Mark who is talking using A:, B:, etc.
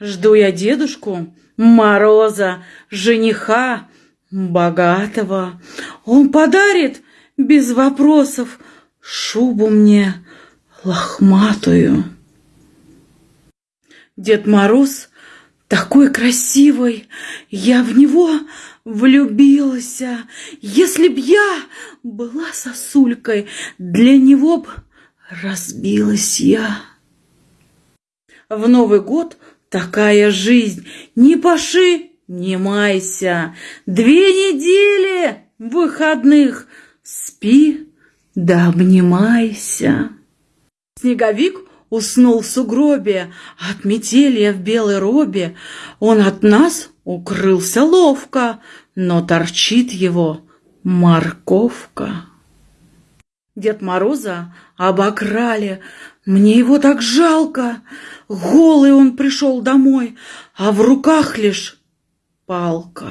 A: Жду я дедушку Мороза, жениха богатого. Он подарит без вопросов шубу мне лохматую. Дед Мороз такой красивый, я в него влюбилась. Если б я была сосулькой, для него б разбилась я. В Новый год такая жизнь, не паши, не майся. Две недели выходных, спи да обнимайся. Снеговик уснул в сугробе, от метелья в белой робе. Он от нас укрылся ловко, но торчит его морковка. Дед Мороза обокрали, мне его так жалко. Голый он пришел домой, а в руках лишь палка.